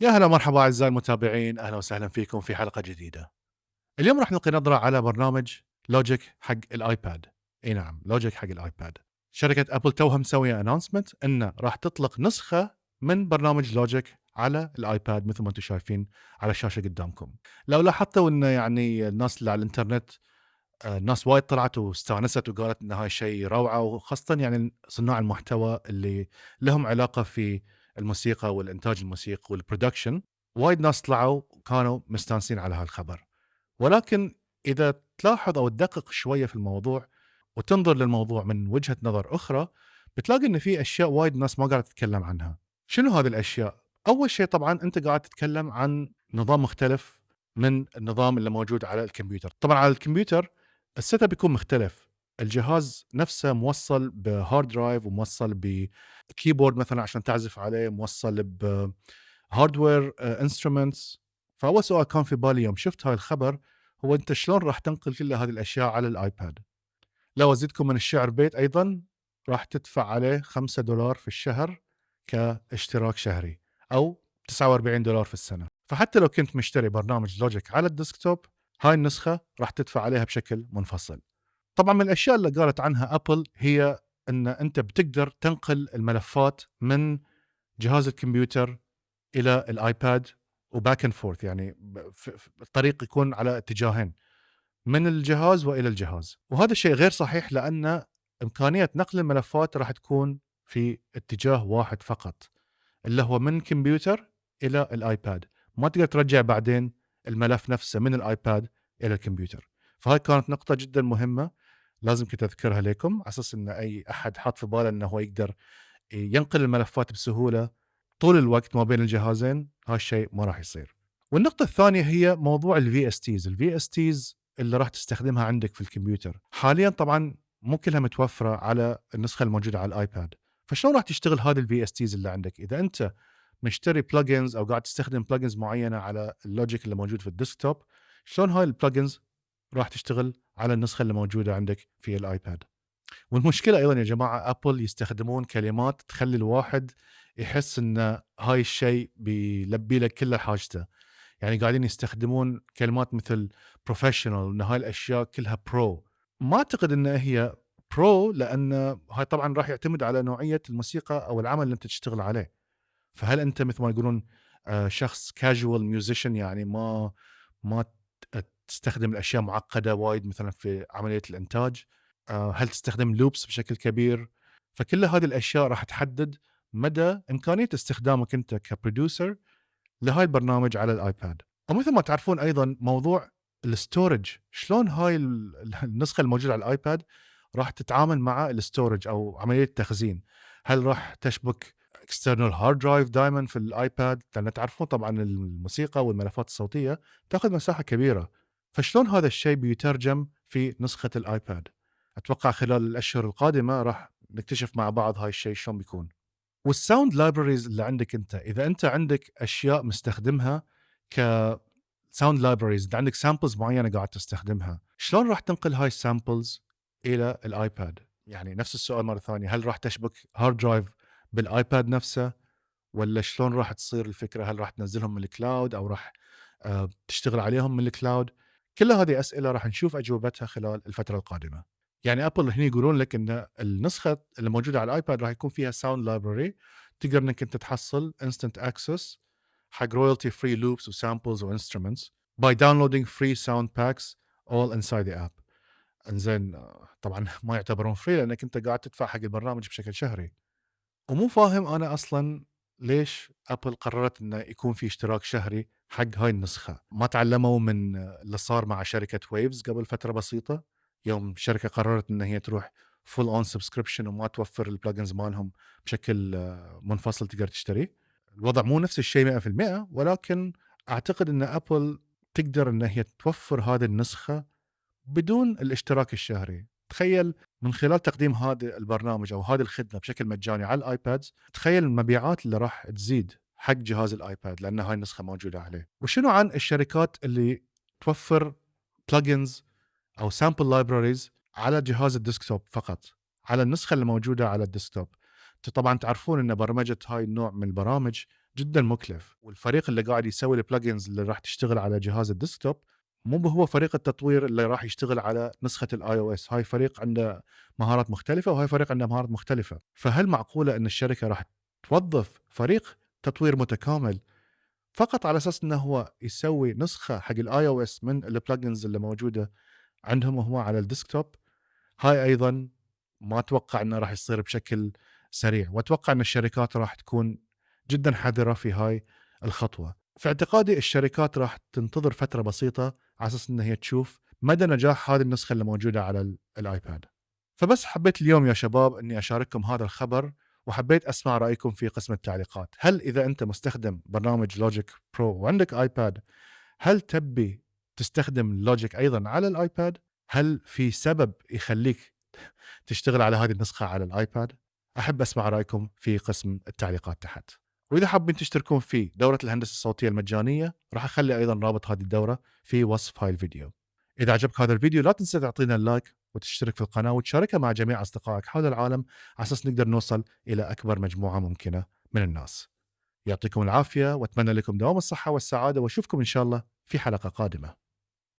يا هلا مرحبا أعزائي المتابعين أهلا وسهلا فيكم في حلقة جديدة. اليوم راح نلقي نظرة على برنامج Logic حق الآيباد. إي نعم Logic حق الآيباد. شركة أبل توها مسوية announcement إنه راح تطلق نسخة من برنامج Logic على الآيباد مثل ما أنتم شايفين على الشاشة قدامكم. لو لاحظتوا إنه يعني الناس اللي على الإنترنت آه، الناس وايد طلعت واستانست وقالت إن هاي شيء روعة وخاصة يعني صناع المحتوى اللي لهم علاقة في الموسيقى والإنتاج الموسيقي وال production وايد ناس طلعوا وكانوا مستانسين على هالخبر. ولكن إذا تلاحظ أو تدقق شوية في الموضوع وتنظر للموضوع من وجهة نظر أخرى بتلاقي إن في أشياء وايد ناس ما قاعدة تتكلم عنها. شنو هذه الأشياء؟ أول شيء طبعا أنت قاعد تتكلم عن نظام مختلف من النظام اللي موجود على الكمبيوتر. طبعا على الكمبيوتر ال setup يكون مختلف. الجهاز نفسه موصل ب hard drive وموصل ب keyboard مثلا عشان تعزف عليه موصل ب hardware instruments فاول سؤال كان في بالي يوم شفت هاي الخبر؟ هو أنت شلون راح تنقل كل هذه الأشياء على الآيباد؟ لو أزيدكم من الشعر بيت أيضا راح تدفع عليه 5 دولار في الشهر كاشتراك شهري أو 49 دولار في السنة. فحتى لو كنت مشتري برنامج Logic على ال desktop هاي النسخة راح تدفع عليها بشكل منفصل. طبعا من الأشياء اللي قالت عنها أبل هي إن أنت بتقدر تنقل الملفات من جهاز الكمبيوتر إلى الآيباد و back and forth يعني الطريق يكون على اتجاهين من الجهاز وإلى الجهاز. وهذا الشيء غير صحيح لأن إمكانية نقل الملفات راح تكون في اتجاه واحد فقط اللي هو من كمبيوتر إلى الآيباد. ما تقدر ترجع بعدين الملف نفسه من الآيباد إلى الكمبيوتر. فهاي كانت نقطة جدا مهمة لازم كنت أذكرها لكم على أساس إن أي أحد حاط في باله انه هو يقدر ينقل الملفات بسهولة طول الوقت ما بين الجهازين هالشيء ما راح يصير. والنقطة الثانية هي موضوع ال VSTs ال VSTs اللي راح تستخدمها عندك في الكمبيوتر. حاليا طبعا مو كلها متوفرة على النسخة الموجودة على الآيباد. فشلون راح تشتغل هذه ال VSTs اللي عندك؟ إذا أنت مشتري plugins أو قاعد تستخدم plugins معينة على ال Logic اللي موجود في ال desktop شلون هاي ال plugins راح تشتغل على النسخة اللي موجودة عندك في الايباد والمشكلة أيضا يا جماعة ابل يستخدمون كلمات تخلي الواحد يحس إن هاي الشيء بيلبي لك كل حاجته. يعني قاعدين يستخدمون كلمات مثل professional إن هاي الأشياء كلها pro ما أعتقد إن هي pro لأن هاي طبعا راح يعتمد على نوعية الموسيقى أو العمل اللي أنت تشتغل عليه. فهل أنت مثل ما يقولون آه، شخص casual musician يعني ما ما تستخدم الأشياء معقدة وايد مثلا في عملية الإنتاج؟ آه، هل تستخدم loops بشكل كبير؟ فكل هذه الأشياء راح تحدد مدى إمكانية استخدامك أنت ك producer لهاي البرنامج على الآيباد. ومثل ما تعرفون أيضا موضوع ال storage شلون هاي النسخة الموجودة على الآيباد راح تتعامل مع ال storage أو عملية التخزين؟ هل راح تشبك external hard drive دائما في الآيباد؟ لأن تعرفون طبعا الموسيقى والملفات الصوتية تأخذ مساحة كبيرة. فشلون هذا الشيء بيترجم في نسخة الآيباد؟ أتوقع خلال الأشهر القادمة راح نكتشف مع بعض هاي الشيء شلون بيكون. وال sound libraries اللي عندك أنت إذا أنت عندك أشياء مستخدمها ك sound libraries عندك samples معينة قاعد تستخدمها شلون راح تنقل هاي ال samples إلى الآيباد؟ يعني نفس السؤال مرة ثانية هل راح تشبك hard drive بالآيباد نفسه ولا شلون راح تصير الفكرة؟ هل راح تنزلهم من ال cloud أو راح آه، تشتغل عليهم من الكلاود كل هذه أسئلة راح نشوف أجوبتها خلال الفترة القادمة. يعني ابل هنا يقولون لك إن النسخة اللي موجودة على الايباد راح يكون فيها sound library تقدر إنك أنت تحصل instant access حق royalty free loops و samples و instruments by downloading free sound packs all inside the app إنزين طبعا ما يعتبرون free لأنك أنت قاعد تدفع حق البرنامج بشكل شهري. ومو فاهم أنا أصلا ليش ابل قررت انه يكون في اشتراك شهري حق هاي النسخة؟ ما تعلموا من اللي صار مع شركة Waves قبل فترة بسيطة؟ يوم الشركة قررت إن هي تروح full on subscription وما توفر ال plugins مالهم بشكل منفصل تقدر تشتريه؟ الوضع مو نفس الشيء 100% ولكن أعتقد إن Apple تقدر إن هي توفر هذه النسخة بدون الاشتراك الشهري. تخيل من خلال تقديم هذا البرنامج أو هذه الخدمة بشكل مجاني على الآيباد تخيل المبيعات اللي راح تزيد حق جهاز الآيباد لأن هاي النسخة موجودة عليه. وشنو عن الشركات اللي توفر plugins أو sample libraries على جهاز ال desktop فقط؟ على النسخة اللي موجودة على ال desktop. طبعا تعرفون إن برمجة هاي النوع من البرامج جدا مكلف والفريق اللي قاعد يسوي ال plugins اللي راح تشتغل على جهاز ال desktop مو هو فريق التطوير اللي راح يشتغل على نسخة ال iOS هاي فريق عنده مهارات مختلفة وهاي فريق عنده مهارات مختلفة. فهل معقولة إن الشركة راح توظف فريق تطوير متكامل فقط على أساس إنه هو يسوي نسخة حق ال iOS من ال plugins اللي موجودة عندهم هو على ال desktop؟ هاي أيضا ما أتوقع إنه راح يصير بشكل سريع وأتوقع إن الشركات راح تكون جدا حذرة في هاي الخطوة. في اعتقادي الشركات راح تنتظر فترة بسيطة على أساس انها هي تشوف مدى نجاح هذه النسخة اللي موجودة على الآيباد. فبس حبيت اليوم يا شباب إني أشارككم هذا الخبر وحبيت أسمع رأيكم في قسم التعليقات. هل إذا أنت مستخدم برنامج Logic Pro وعندك آيباد هل تبي تستخدم Logic أيضا على الآيباد؟ هل في سبب يخليك تشتغل على هذه النسخة على الآيباد؟ أحب أسمع رأيكم في قسم التعليقات تحت. وإذا حابين تشتركون في دورة الهندسة الصوتية المجانية راح أخلي أيضا رابط هذه الدورة في وصف هاي الفيديو. إذا عجبك هذا الفيديو لا تنسى تعطينا ال like وتشترك في القناة وتشاركها مع جميع أصدقائك حول العالم على أساس نقدر نوصل إلى أكبر مجموعة ممكنة من الناس. يعطيكم العافية وأتمنى لكم دوام الصحة والسعادة وأشوفكم إن شاء الله في حلقة قادمة.